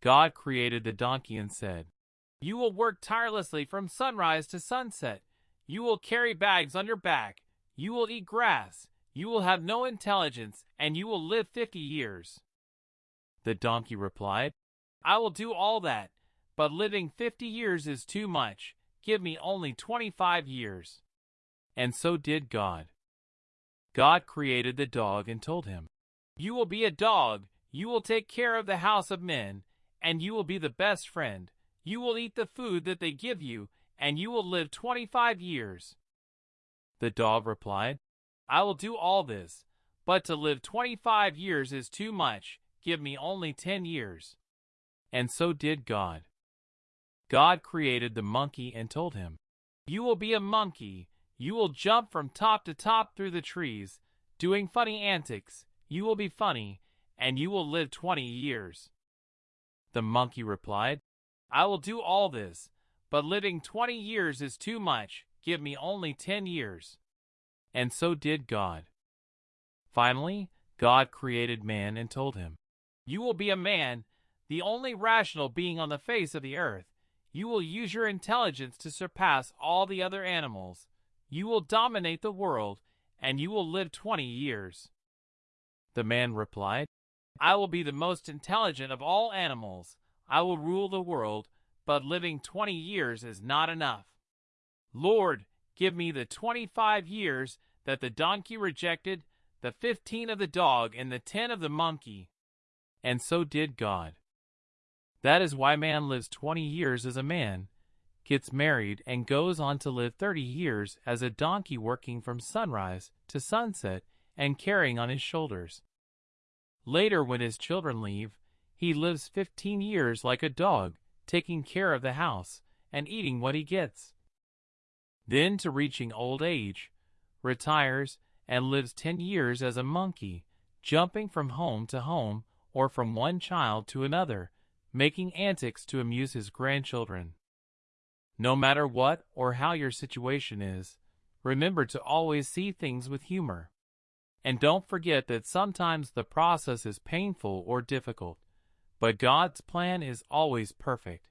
God created the donkey and said, You will work tirelessly from sunrise to sunset. You will carry bags on your back. You will eat grass. You will have no intelligence, and you will live fifty years. The donkey replied, I will do all that, but living fifty years is too much. Give me only twenty-five years. And so did God. God created the dog and told him, You will be a dog. You will take care of the house of men, and you will be the best friend. You will eat the food that they give you, and you will live twenty-five years. The dog replied, I will do all this, but to live twenty-five years is too much. Give me only ten years. And so did God. God created the monkey and told him, You will be a monkey. You will jump from top to top through the trees, doing funny antics. You will be funny, and you will live twenty years. The monkey replied, I will do all this, but living twenty years is too much. Give me only ten years. And so did God. Finally, God created man and told him, You will be a man, the only rational being on the face of the earth. You will use your intelligence to surpass all the other animals. You will dominate the world, and you will live twenty years. The man replied, I will be the most intelligent of all animals. I will rule the world, but living twenty years is not enough. Lord, give me the twenty-five years that the donkey rejected, the fifteen of the dog, and the ten of the monkey. And so did God. That is why man lives twenty years as a man, gets married, and goes on to live thirty years as a donkey working from sunrise to sunset and carrying on his shoulders. Later, when his children leave, he lives fifteen years like a dog, taking care of the house and eating what he gets. Then, to reaching old age, retires and lives ten years as a monkey, jumping from home to home or from one child to another, making antics to amuse his grandchildren. No matter what or how your situation is, remember to always see things with humor. And don't forget that sometimes the process is painful or difficult, but God's plan is always perfect.